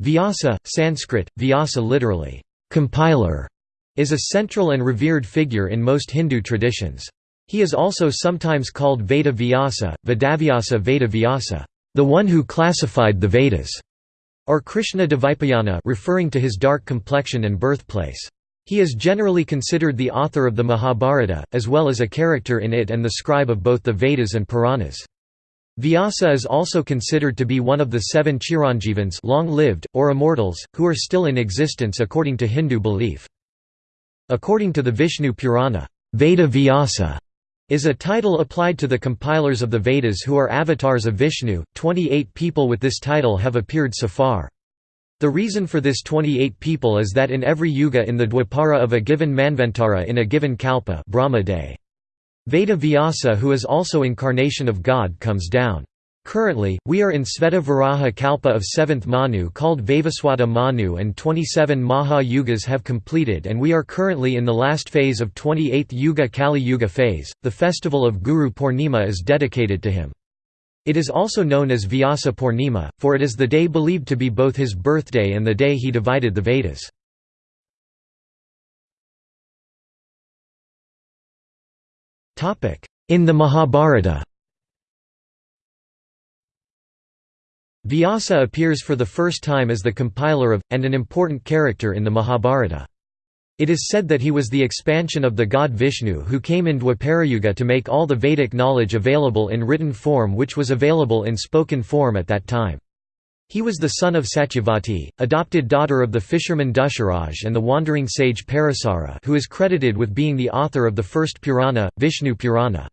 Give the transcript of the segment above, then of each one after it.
Vyasa, Sanskrit, Vyasa literally, compiler, is a central and revered figure in most Hindu traditions. He is also sometimes called Veda Vyasa, Vedavyasa Veda Vyasa, the one who classified the Vedas, or Krishna Dvipayana referring to his dark complexion and birthplace. He is generally considered the author of the Mahabharata, as well as a character in it and the scribe of both the Vedas and Puranas. Vyasa is also considered to be one of the seven Chiranjivans long-lived, or immortals, who are still in existence according to Hindu belief. According to the Vishnu Purana, Veda Vyasa is a title applied to the compilers of the Vedas who are avatars of Vishnu. 28 people with this title have appeared so far. The reason for this 28 people is that in every yuga in the Dwapara of a given Manvantara in a given Kalpa Brahma day, Veda Vyasa who is also incarnation of God comes down. Currently, we are in Sveta Varaha Kalpa of 7th Manu called Vaivasvata Manu and 27 Maha Yugas have completed and we are currently in the last phase of 28th Yuga Kali Yuga phase. The festival of Guru Purnima is dedicated to him. It is also known as Vyasa Purnima, for it is the day believed to be both his birthday and the day he divided the Vedas. In the Mahabharata Vyasa appears for the first time as the compiler of, and an important character in the Mahabharata. It is said that he was the expansion of the god Vishnu who came in Dwaparayuga to make all the Vedic knowledge available in written form which was available in spoken form at that time. He was the son of Satyavati, adopted daughter of the fisherman Dusharaj and the wandering sage Parasara who is credited with being the author of the first Purana, Vishnu Purana.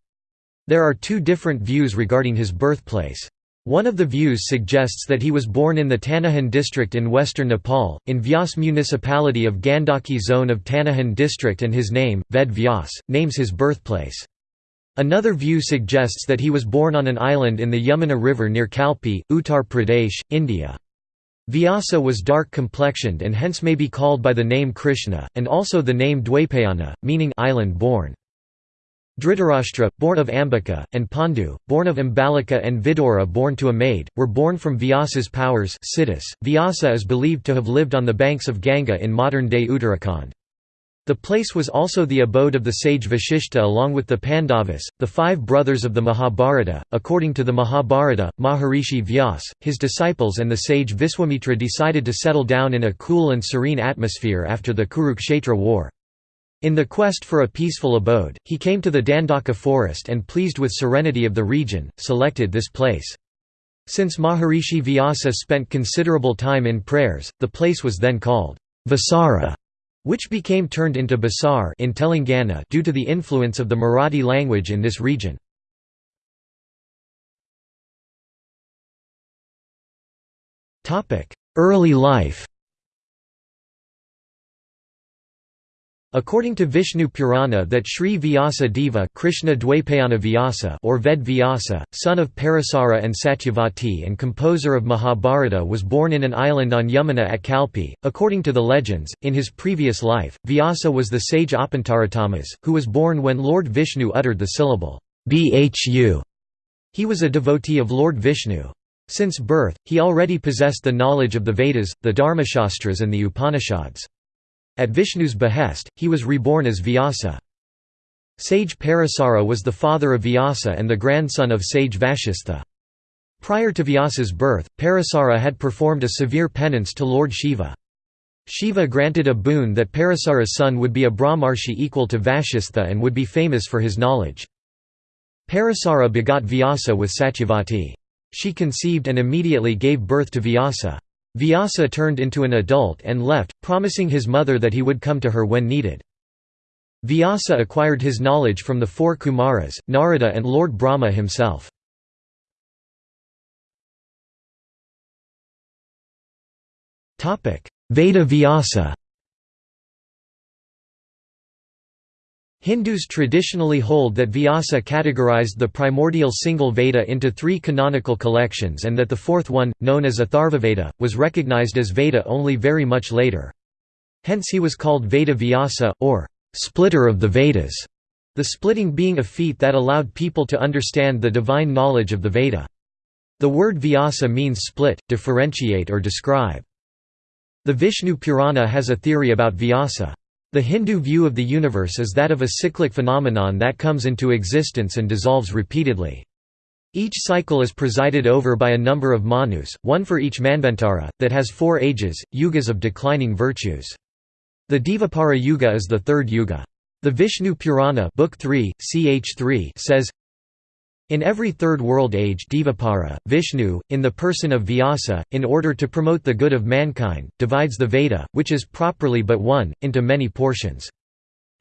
There are two different views regarding his birthplace. One of the views suggests that he was born in the Tanahun district in western Nepal, in Vyas municipality of Gandaki zone of Tanahun district and his name, Ved Vyas, names his birthplace. Another view suggests that he was born on an island in the Yamuna River near Kalpi, Uttar Pradesh, India. Vyasa was dark-complexioned and hence may be called by the name Krishna, and also the name Dwaipayana, meaning island born. Dhritarashtra, born of Ambika, and Pandu, born of Ambalika and Vidura born to a maid, were born from Vyasa's powers Vyasa is believed to have lived on the banks of Ganga in modern-day Uttarakhand. The place was also the abode of the sage Vashishta along with the Pandavas, the five brothers of the Mahabharata. According to the Mahabharata, Maharishi Vyas, his disciples and the sage Viswamitra decided to settle down in a cool and serene atmosphere after the Kurukshetra war. In the quest for a peaceful abode, he came to the Dandaka forest and pleased with serenity of the region, selected this place. Since Maharishi Vyasa spent considerable time in prayers, the place was then called Vasara which became turned into Basar in Telangana due to the influence of the Marathi language in this region. Early life According to Vishnu Purana that Sri Vyasa Deva Krishna Dwaipayana Vyasa or Ved Vyasa, son of Parasara and Satyavati and composer of Mahabharata was born in an island on Yamuna at Kalpi. According to the legends, in his previous life, Vyasa was the sage Apantaratamas, who was born when Lord Vishnu uttered the syllable Bhu. He was a devotee of Lord Vishnu. Since birth, he already possessed the knowledge of the Vedas, the Dharmashastras and the Upanishads. At Vishnu's behest, he was reborn as Vyasa. Sage Parasara was the father of Vyasa and the grandson of sage Vashistha. Prior to Vyasa's birth, Parasara had performed a severe penance to Lord Shiva. Shiva granted a boon that Parasara's son would be a Brahmarshi equal to Vashistha and would be famous for his knowledge. Parasara begot Vyasa with Satyavati. She conceived and immediately gave birth to Vyasa. Vyasa turned into an adult and left, promising his mother that he would come to her when needed. Vyasa acquired his knowledge from the four Kumaras, Narada and Lord Brahma himself. Veda Vyasa Hindus traditionally hold that Vyasa categorized the primordial single Veda into three canonical collections and that the fourth one, known as Atharvaveda, was recognized as Veda only very much later. Hence he was called Veda Vyasa, or splitter of the Vedas, the splitting being a feat that allowed people to understand the divine knowledge of the Veda. The word Vyasa means split, differentiate or describe. The Vishnu Purana has a theory about Vyasa. The Hindu view of the universe is that of a cyclic phenomenon that comes into existence and dissolves repeatedly. Each cycle is presided over by a number of manus, one for each manvantara, that has four ages, yugas of declining virtues. The Dvapara Yuga is the third yuga. The Vishnu Purana Book 3, ch 3 says, in every third world age Dvapara, Vishnu, in the person of Vyasa, in order to promote the good of mankind, divides the Veda, which is properly but one, into many portions.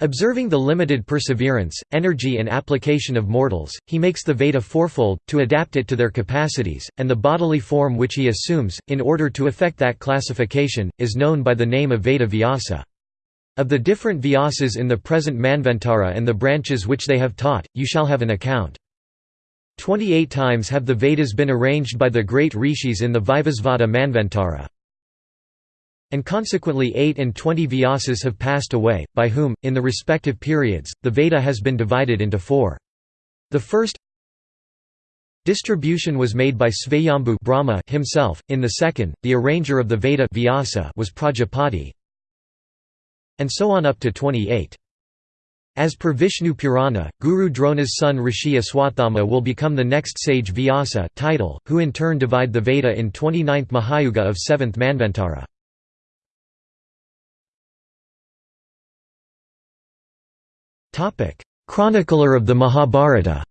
Observing the limited perseverance, energy and application of mortals, he makes the Veda fourfold, to adapt it to their capacities, and the bodily form which he assumes, in order to effect that classification, is known by the name of Veda Vyasa. Of the different Vyasas in the present Manvantara and the branches which they have taught, you shall have an account. Twenty-eight times have the Vedas been arranged by the great rishis in the Vivasvata Manvantara. And consequently 8 and 20 Vyasas have passed away, by whom, in the respective periods, the Veda has been divided into four. The first distribution was made by Svayambhu Brahma himself, in the second, the arranger of the Veda Vyasa was Prajapati, and so on up to 28. As per Vishnu Purana, Guru Drona's son Rishi Aswathama will become the next sage Vyasa title, who in turn divide the Veda in 29th Mahayuga of 7th Manvantara. Chronicler of the Mahabharata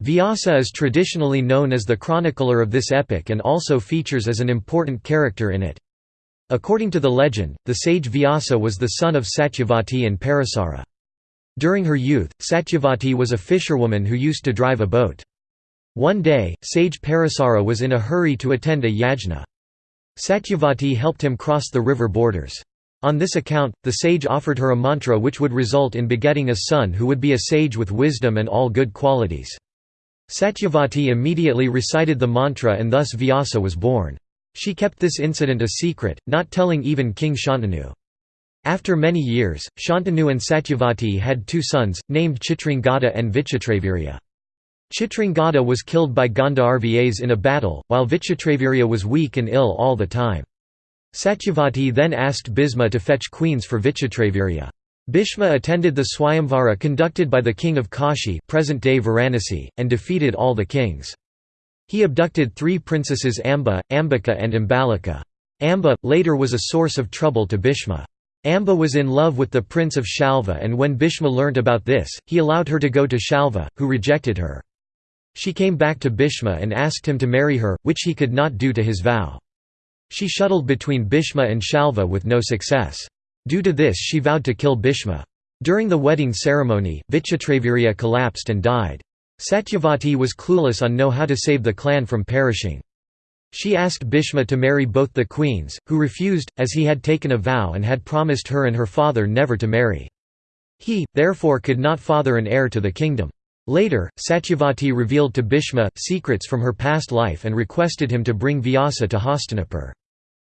Vyasa is traditionally known as the chronicler of this epic and also features as an important character in it. According to the legend, the sage Vyasa was the son of Satyavati and Parasara. During her youth, Satyavati was a fisherwoman who used to drive a boat. One day, sage Parasara was in a hurry to attend a yajna. Satyavati helped him cross the river borders. On this account, the sage offered her a mantra which would result in begetting a son who would be a sage with wisdom and all good qualities. Satyavati immediately recited the mantra and thus Vyasa was born. She kept this incident a secret, not telling even King Shantanu. After many years, Shantanu and Satyavati had two sons, named Chitrangada and Vichitravirya. Chitrangada was killed by Gandharvas in a battle, while Vichitravirya was weak and ill all the time. Satyavati then asked Bhishma to fetch queens for Vichitravirya. Bhishma attended the Swayamvara conducted by the king of Kashi present-day Varanasi, and defeated all the kings. He abducted three princesses Amba, Ambika and Ambalika. Amba, later was a source of trouble to Bhishma. Amba was in love with the prince of Shalva and when Bhishma learnt about this, he allowed her to go to Shalva, who rejected her. She came back to Bhishma and asked him to marry her, which he could not do to his vow. She shuttled between Bhishma and Shalva with no success. Due to this she vowed to kill Bhishma. During the wedding ceremony, Vichitravirya collapsed and died. Satyavati was clueless on know how to save the clan from perishing. She asked Bhishma to marry both the queens, who refused, as he had taken a vow and had promised her and her father never to marry. He, therefore could not father an heir to the kingdom. Later, Satyavati revealed to Bhishma, secrets from her past life and requested him to bring Vyasa to Hastinapur.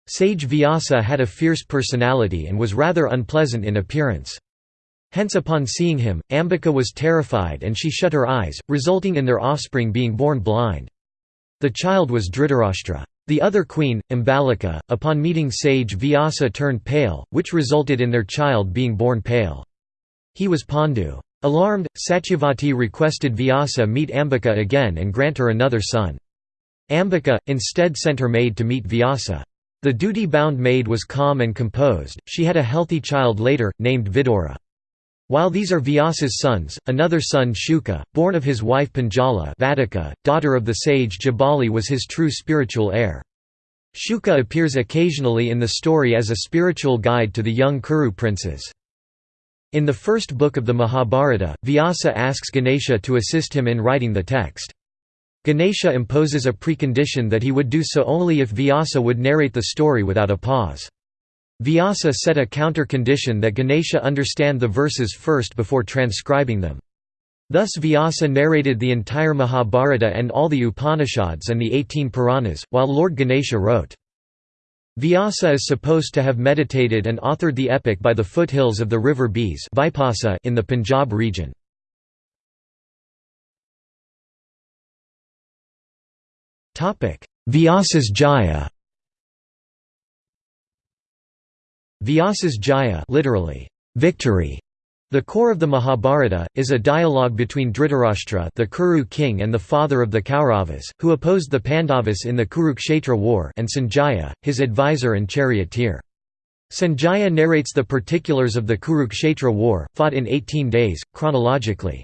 Sage Vyasa had a fierce personality and was rather unpleasant in appearance. Hence upon seeing him, Ambika was terrified and she shut her eyes, resulting in their offspring being born blind. The child was Dhritarashtra. The other queen, Ambalika, upon meeting sage Vyasa turned pale, which resulted in their child being born pale. He was Pandu. Alarmed, Satyavati requested Vyasa meet Ambika again and grant her another son. Ambika, instead sent her maid to meet Vyasa. The duty-bound maid was calm and composed, she had a healthy child later, named Vidura. While these are Vyasa's sons, another son Shuka, born of his wife Panjala Vadika, daughter of the sage Jabali was his true spiritual heir. Shuka appears occasionally in the story as a spiritual guide to the young Kuru princes. In the first book of the Mahabharata, Vyasa asks Ganesha to assist him in writing the text. Ganesha imposes a precondition that he would do so only if Vyasa would narrate the story without a pause. Vyasa set a counter-condition that Ganesha understand the verses first before transcribing them. Thus Vyasa narrated the entire Mahabharata and all the Upanishads and the eighteen Puranas, while Lord Ganesha wrote. Vyasa is supposed to have meditated and authored the epic by the foothills of the river Beas in the Punjab region. Vyasas Jaya Vyasas Jaya literally, victory. The core of the Mahabharata, is a dialogue between Dhritarashtra the Kuru king and the father of the Kauravas, who opposed the Pandavas in the Kurukshetra war and Sanjaya, his advisor and charioteer. Sanjaya narrates the particulars of the Kurukshetra war, fought in 18 days, chronologically.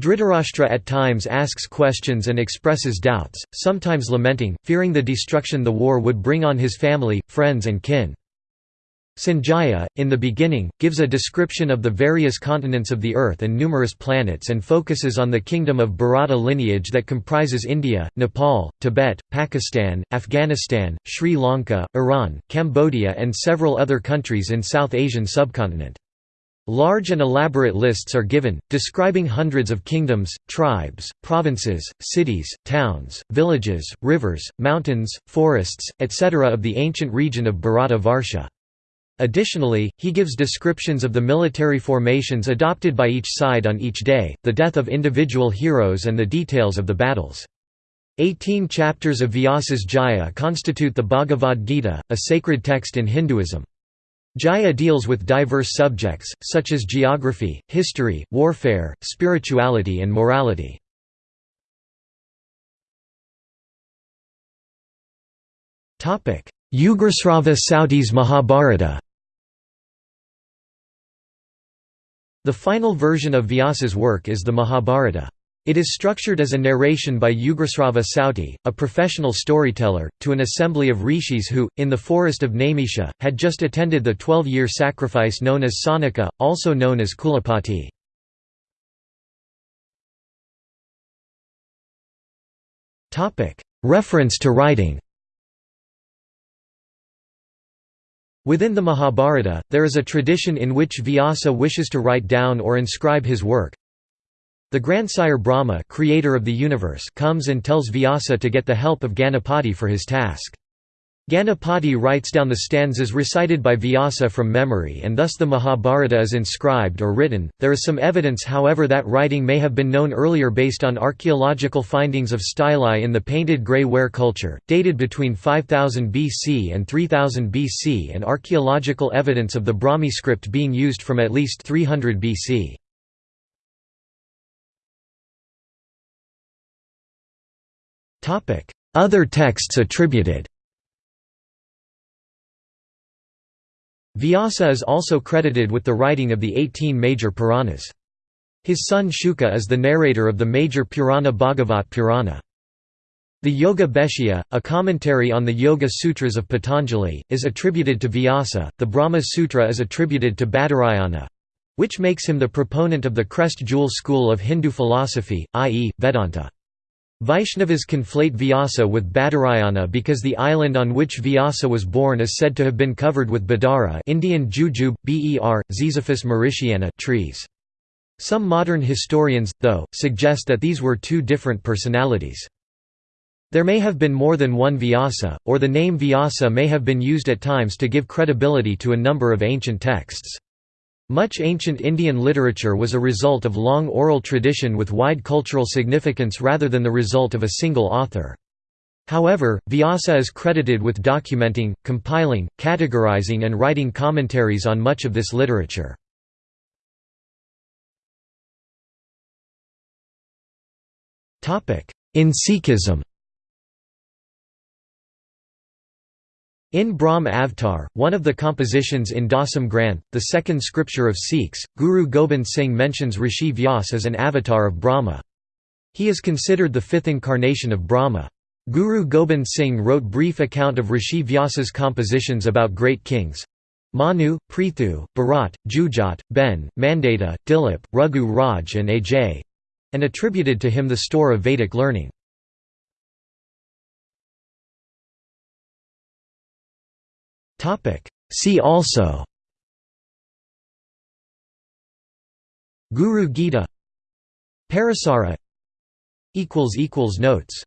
Dhritarashtra at times asks questions and expresses doubts, sometimes lamenting, fearing the destruction the war would bring on his family, friends and kin. Sanjaya, in the beginning, gives a description of the various continents of the Earth and numerous planets and focuses on the kingdom of Bharata lineage that comprises India, Nepal, Tibet, Pakistan, Afghanistan, Sri Lanka, Iran, Cambodia and several other countries in South Asian subcontinent. Large and elaborate lists are given, describing hundreds of kingdoms, tribes, provinces, cities, towns, villages, rivers, mountains, forests, etc. of the ancient region of Bharata Varsha. Additionally, he gives descriptions of the military formations adopted by each side on each day, the death of individual heroes and the details of the battles. Eighteen chapters of Vyasas Jaya constitute the Bhagavad Gita, a sacred text in Hinduism. Jaya deals with diverse subjects, such as geography, history, warfare, spirituality and morality. Ugrasrava Sauti's Mahabharata The final version of Vyasa's work is the Mahabharata. It is structured as a narration by Ugrasrava Sauti, a professional storyteller, to an assembly of rishis who, in the forest of Naimisha, had just attended the twelve-year sacrifice known as Sanaka, also known as Kulapati. Reference to writing Within the Mahabharata, there is a tradition in which Vyasa wishes to write down or inscribe his work. The grandsire Brahma creator of the universe comes and tells Vyasa to get the help of Ganapati for his task. Ganapati writes down the stanzas recited by Vyasa from memory and thus the Mahabharata is inscribed or written. There is some evidence however that writing may have been known earlier based on archaeological findings of stelae in the painted grey ware culture, dated between 5000 BC and 3000 BC and archaeological evidence of the Brahmi script being used from at least 300 BC. Other texts attributed Vyasa is also credited with the writing of the 18 major Puranas. His son Shuka is the narrator of the major Purana Bhagavat Purana. The Yoga Bhashya, a commentary on the Yoga Sutras of Patanjali, is attributed to Vyasa, the Brahma Sutra is attributed to Badarayana which makes him the proponent of the crest jewel school of Hindu philosophy, i.e., Vedanta. Vaishnavas conflate Vyasa with Badarayana because the island on which Vyasa was born is said to have been covered with Badara Indian jujube, ber, Ziziphus mauritiana trees. Some modern historians, though, suggest that these were two different personalities. There may have been more than one Vyasa, or the name Vyasa may have been used at times to give credibility to a number of ancient texts. Much ancient Indian literature was a result of long oral tradition with wide cultural significance rather than the result of a single author. However, Vyasa is credited with documenting, compiling, categorizing and writing commentaries on much of this literature. In Sikhism In Brahm Avtar, one of the compositions in Dasam Granth, the second scripture of Sikhs, Guru Gobind Singh mentions Rishi Vyas as an avatar of Brahma. He is considered the fifth incarnation of Brahma. Guru Gobind Singh wrote brief account of Rishi Vyasa's compositions about great kings. Manu, Prithu, Bharat, Jujat, Ben, Mandata, Dilip, Raghu Raj and Ajay—and attributed to him the store of Vedic learning. See also Guru Gita Parasara Notes